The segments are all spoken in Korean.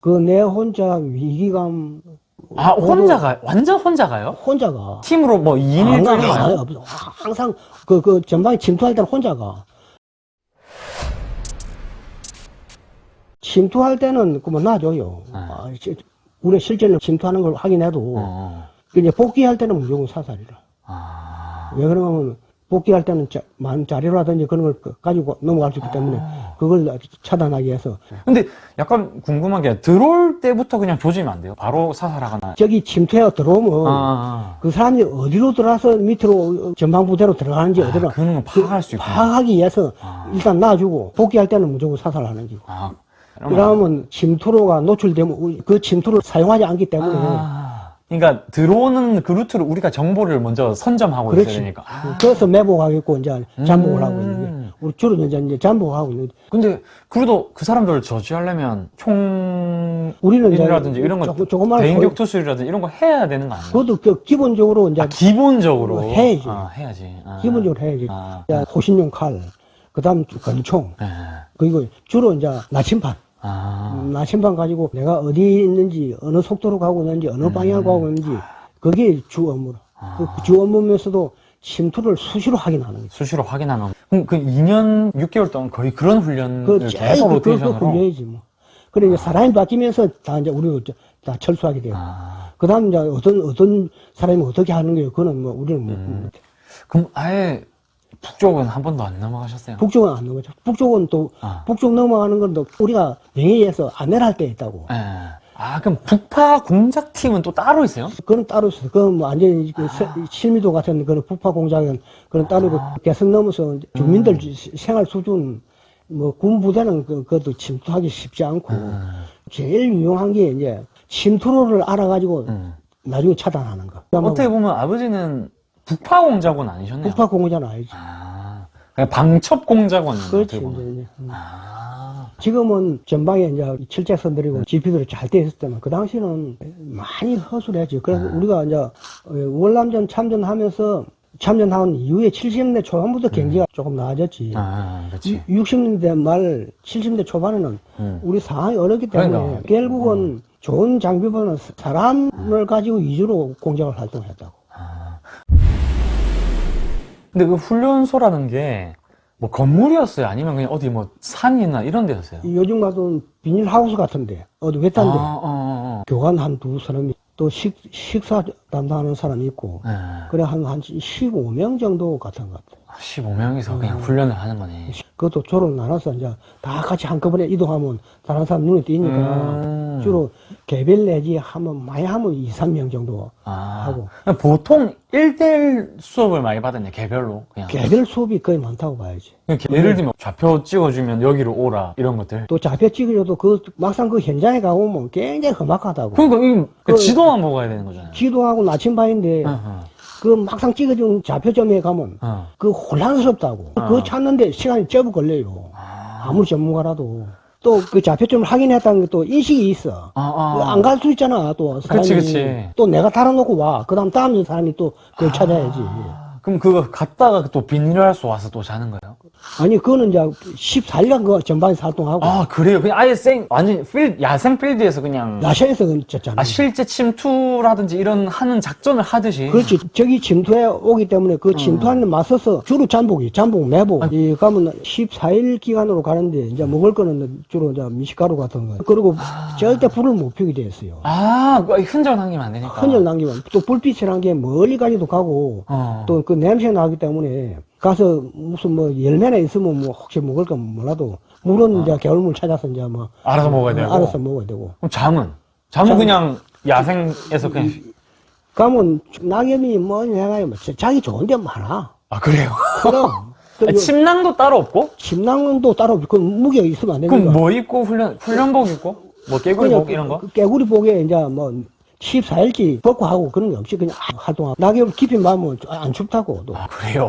그 내 혼자 위기감 아 혼자가 완전 혼자가요? 혼자가 팀으로 뭐 2인 1조 안 가, 이런 거안 아니에요? 가, 없어. 항상 그 그 전방에 침투할 때는 혼자가 침투할 때는 그뭐 놔줘요. 아, 시- 우리 실제로 침투하는 걸 확인해도 어. 이제 복귀할 때는 무조건 사살이라. 아. 왜 그러냐면 복귀할 때는 자, 많은 자료라든지 그런 걸 그- 가지고 넘어갈 수 있기 때문에 그걸 차단하기 위해서 근데 약간 궁금한 게 들어올 때부터 그냥 조지면 안 돼요? 바로 사살하거나. 저기 침투해 들어오면 아, 그 사람이 어디로 들어와서 밑으로 전방 부대로 들어가는지 아, 어디로 그런 거 파악할 수 있구나. 파악하기 위해서 아. 일단 놔주고 복귀할 때는 무조건 사살하는 거고. 아, 그러면- 침투로가 노출되면 그 침투를 사용하지 않기 때문에 아, 그러니까 들어오는 그 루트를 우리가 정보를 먼저 선점하고 있어야 그렇지. 되니까. 아. 그래서 매복하겠고 이제 잠복을 하고 있는 게 음. 우리 주로 이제 이제 잠복하고 있는 게 근데 그래도 그 사람들을 저지하려면 총 우리는 이라든지 이런 거 조금- 조그마한 대인 격투술이라든지 이런 거 해야 되는 거 아니에요? 그것도 그 기본적으로 이제 아, 기본적으로 해야지. 아, 해야지. 아. 기본적으로 해야지. 아. 호신용 칼, 그다음 권총, 네. 그리고 주로 이제 나침반. 아. 음, 나침반 가지고 내가 어디 있는지 어느 속도로 가고 있는지 어느 방향으로 가고 있는지 그게 주 업무라. 그주 업무면서도 침투를 수시로 확인하는 거죠. 수시로 확인하는. 그럼 그 2년 6개월 동안 거의 그런 훈련을 그 계속 그, 그, 그 로테이션으로. 훈련이지 뭐. 그래 이제 사람이 바뀌면서 다 이제 우리도 다 철수하게 돼요. 아. 그다음 이제 어떤 어떤 사람이 어떻게 하는 거예요? 그거는 뭐 우리는 뭐 음. 그럼 아예 북쪽은 한 번도 안 넘어가셨어요? 북쪽은 안 넘어죠. 북쪽은 또 아. 북쪽 넘어가는 건 또 우리가 명예에서 안내를 할때 있다고. 예. 아, 그럼 북파 공작팀은 또 따로 있어요? 그건 따로 있어요. 그건 뭐 완전히 그 세- 실미도 같은 그런 부파 공작은 그런 따로 그 개성 넘어서 주민들 지- 생활 수준 뭐 군 부대는 그, 그것도 침투하기 쉽지 않고 제일 유용한 게 이제 침투로를 알아가지고 음. 나중에 차단하는 거. 어떻게 보면 아버지는 북파 공작원 아니셨네요. 부파 공작은 아니지. 아, 방첩 공작원이네요. 그렇지. 이제. 음. 아, 지금은 전방에 이제 칠책선들이고 GP들이 잘 돼 있을 때만 그 당시는 많이 허술했지. 그래서 우리가 이제 어, 월남전 참전하면서 참전한 이후에 70년대 초반부터 경기가 조금 나아졌지. 아, 그렇지. 60년대 말 70년대 초반에는 음. 우리 상황이 어렵기 때문에 그러니까. 결국은 좋은 장비보다는 사람을 가지고 위주로 공작을 활동했다고. 아. 근데 그 훈련소라는 게 뭐 건물이었어요? 아니면 그냥 어디 뭐 산이나 이런 데였어요? 요즘 같은 비닐하우스 같은데 어디 외딴데 아, 어, 어, 교관 한 두 사람이 또 식, 식사 담당하는 사람이 있고 어. 네. 그래 한, 한 15명 정도 같은 것 같아 15명이서 그냥 훈련을 하는 거네. 그것도 조로 나눠서 이제 다 같이 한꺼번에 이동하면 다른 사람 눈에 띄니까 음. 주로 개별 내지 하면 많이 하면 2, 3명 정도 아, 하고. 보통 1대1 수업을 많이 받았네, 개별로. 그냥. 개별 수업이 거의 많다고 봐야지 그냥 예를 들면 좌표 찍어주면 여기로 오라, 이런 것들. 또 좌표 찍으려도 그 막상 그 현장에 가보면 굉장히 험악하다고 그러니까 이 그- 지도만 가야 되는 거잖아요. 기도하고 나침반인데 어, 어, 그 막상 찍어준 좌표점에 가면 어. 그 혼란스럽다고 아. 그거 찾는데 시간이 쩌부 걸려요 아, 아무리 전문가라도 또 그 좌표점을 확인했다는 게또 인식이 있어. 아, 아. 안갈 수 있잖아 또 사람이. 그치, 그치. 또 내가 달아놓고 와. 그다음 다음 사람이 또 그걸 찾아야지. 아, 그럼 그거 갔다가 또 비닐하우스 와서 또 자는 거예요? 아니 그거는 이제 14일간 그 전반에서 활동하고 아, 그래요? 그냥 아예 생, 완전 필, 야생 필드에서 그냥. 야시에서 졌잖아. 아, 실제 침투라든지 이런 하는 작전을 하듯이. 그렇지. 저기 침투해 오기 때문에 그 침투하는 데 맞서서 주로 잠복이, 잠복, 매복. 이 가면 14일 기간으로 가는데 이제 먹을 거는 주로 이제 미식가루 같은 거. 그리고 절대 불을 못 피우게 돼 있어요. 아, 그 흔적 남기면 안 되니까. 흔적 남기면 또 불빛이라는 게 멀리까지도 가고 어. 또그 냄새 나기 때문에 가서 무슨 뭐 열매나 있으면 뭐 혹시 먹을 까 몰라도 물은 이제 겨울물 찾아서 이제 뭐 알아서 먹어야 되고. 알아서 먹어야 되고 그럼 잠은? 잠은 잠- 그냥 야생에서 그냥. 가면 낙엽이 뭐 내가 뭐 자기 좋은 데 많아 아, 그래요? 그럼 아, 침낭도 따로 없고? 침낭도 따로 그 무게 있으면 안 되니까 그럼 뭐 입고 훈련, 훈련복 입고? 뭐 깨구리복 이런 거? 그 깨구리 복에 이제 뭐 14일치 벗고 하고 그런 게 없이 그냥 활동하고 낙엽 깊이 맞으면 안 춥다고 또 아, 그래요?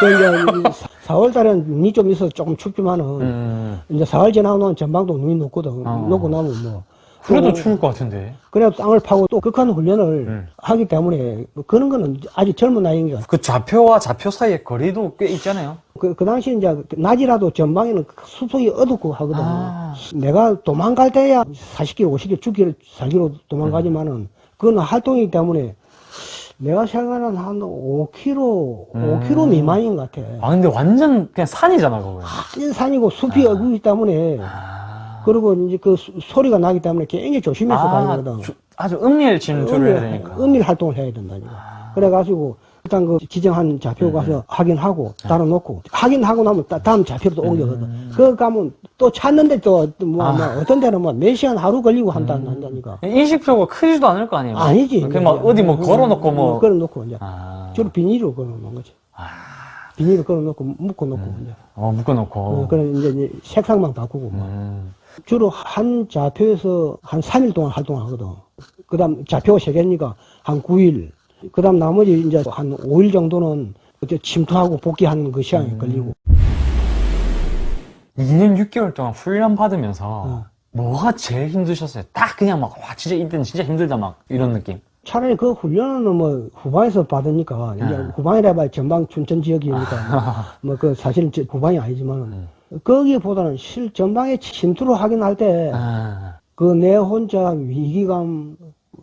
그 이제 4월 달에는 눈이 좀 있어서 조금 춥지만은 음. 이제 4월 지나고 나면 전방도 눈이 녹거든. 어. 녹고 나면 뭐 그래도 또 추울 것 같은데. 그래 땅을 파고 또 극한 훈련을 음. 하기 때문에 뭐 그런 거는 아직 젊은 나이니까 그 좌표와 좌표 사이에 거리도 꽤 있잖아요. 그, 그 당시 이제 낮이라도 전방에는 숲속이 어둡고 하거든. 아. 내가 도망갈 때야 40km, 50km, 죽기를 살기로 도망가지만은 그건 활동이기 때문에 내가 생각하는 한 5km, 음. 5km 미만인 것 같아. 아, 근데 완전 그냥 산이잖아, 그거. 한 산이고 숲이 어구기 때문에 아. 그리고 이제 그 소- 소리가 나기 때문에 굉장히 조심해서 아, 다니거든. 주- 아주 은밀 진출을 해야 되니까. 은밀 활동을 해야 된다니까. 아. 그래가지고 일단 그 지정한 좌표 네, 가서 확인하고 따로놓고 확인하고 나면 따- 다음 좌표로 또 옮겨거든. 음. 그거 가면 또 찾는데 또뭐 아. 뭐 어떤 데는 뭐 몇 시간 하루 걸리고 한다 한다니까. 인식표가 크지도 않을 거 아니에요? 아니지. 그냥 막 어디 뭐 음, 걸어놓고 음, 뭐. 걸어놓고 이제 아. 주로 비닐로 걸어놓는 거지. 아. 비닐로 걸어놓고 묶어놓고 이제. 어, 묶어놓고. 어, 그래 이제, 이제 색상만 바꾸고 뭐. 음. 주로 한 좌표에서 한 3일 동안 활동하거든. 그 다음 좌표가 세 개니까 한 9일. 그 다음 나머지 이제 한 5일 정도는 그때 침투하고 복귀하는 그 시간이 걸리고. 2년 6개월 동안 훈련 받으면서 어. 뭐가 제일 힘드셨어요? 딱 그냥 막, 와, 진짜 이때는 진짜 힘들다, 막, 이런 느낌. 차라리 그 훈련은 뭐 후방에서 받으니까 이제 네. 후방이라 봐야 전방 춘천 지역이니까 뭐 그 사실은 저 후방이 아니지만은 네. 거기보다는 실 전방에 침투를 하긴 할때그 아, 내 혼자 위기감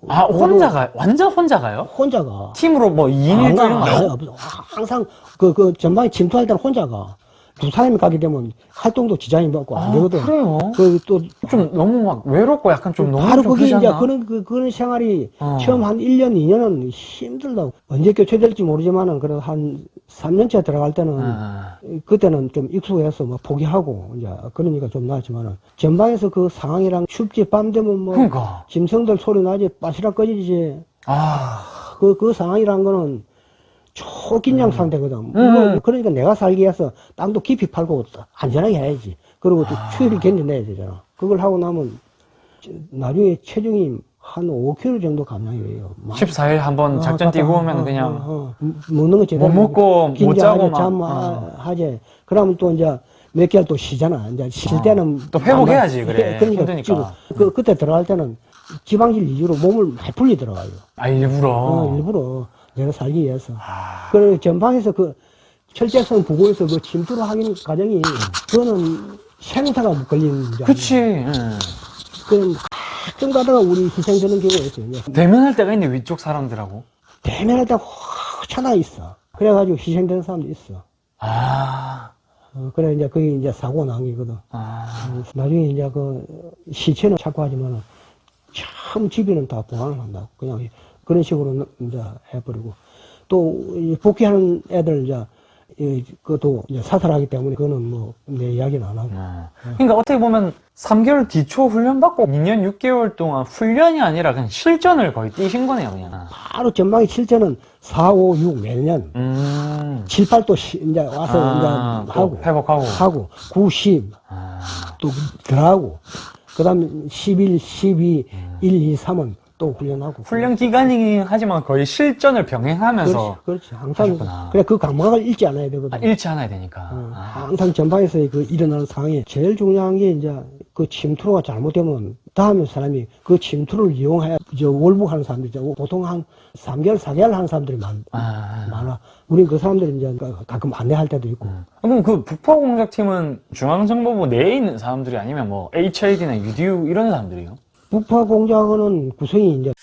아, 혼자가, 완전 혼자가요? 혼자가 팀으로 뭐 2인 1조 이런 거. 항상 그, 그 전방에 침투할 때는 혼자가 두 사람이 가게 되면 활동도 지장이 받고 안 되거든. 아, 그래요? 그또좀 너무 막 외롭고 약간 좀 너무 바로 좀 그게 이제? 그런 그 그런 생활이 어. 처음 한 1년 2년은 힘들다고 언제 교체될지 모르지만은 그래도 한 3년째 들어갈 때는 아, 그때는 좀 익숙해서 뭐 포기하고 이제 그러니까 좀 나았지만은 전방에서 그 상황이랑 춥지 밤 되면 뭐 그러니까. 짐승들 소리 나지 빠시락 꺼지지 아, 그, 그 상황이란 거는 초긴장 상태거든. 음. 이거 그러니까 내가 살기 위해서 땅도 깊이 팔고 안전하게 해야지. 그리고 또 아. 추위를 견뎌내야 되잖아. 그걸 하고 나면 저- 나중에 체중이 한 5kg 정도 감량이 돼요. 막 14일 한번 어, 작전 뛰고 어, 오면 어, 그냥 어, 어. 먹는 거 제대로 못 먹고 못 자고 막, 잠 어. 하지. 그러면 또 이제 몇 개월 또 쉬잖아. 이제 쉴 어. 때는 또 회복해야지, 안- 그래. 그러니까 힘드니까. 그 그때 들어갈 때는 지방질 위주로 몸을 많이 풀리 들어가요. 아, 일부러. 어, 일부러 내가 살기 위해서. 아, 그 전방에서 그 철제성 부고에서 그 침투를 하는 과정이 그거는 생사가 걸리는 문제. 그치. 응. 그럼 가끔 가다가 우리 희생되는 경우가 있어요. 대면할 때가 있네, 위쪽 사람들하고. 대면할 때확 있어. 그래가지고 희생되는 사람도 있어. 아, 어, 그래 이제 그게 이제 사고 난 게거든. 아, 어, 나중에 이제 그 시체는 찾고 하지만은 참 집에는 다 보관을 한다. 그냥 그런 식으로 이제 해버리고 또이 복귀하는 애들 이제 이 그것도 이제 사살하기 때문에 그거는 뭐 내 이야기는 안 하고. 아. 그러니까 어떻게 보면 3개월 뒤초 훈련 받고 2년 6개월 동안 훈련이 아니라 그냥 실전을 거의 뛰신 거네요, 그냥. 바로 전방의 실제는 4, 5, 6 매년 음. 7, 8도 이제 와서 아, 이제 또 하고 회복하고. 하고 9, 10 아, 또 들어가고 그 다음에 11, 12, 1, 2, 3은 또 훈련하고. 훈련 기간이긴 하지만 거의 실전을 병행하면서 그렇지, 그렇지. 항상 하셨구나. 그래 그 감각을 잃지 않아야 되거든. 아, 잃지 않아야 되니까. 어, 아. 항상 전방에서 그 일어나는 상황이 제일 중요한 게 이제 그 침투가 잘못되면 다음에 사람이 그 침투를 이용해 저 월북하는 사람들이. 보통 한 3개월, 4개월 하는 사람들이 많, 아. 많아. 우린 그 사람들이 이제 가끔 안내할 때도 있고. 그럼 그 북파공작팀은 중앙정보부 내에 있는 사람들이 아니면 뭐 HID나 UDU 이런 사람들이요? 북파 공작원은 구성이 이제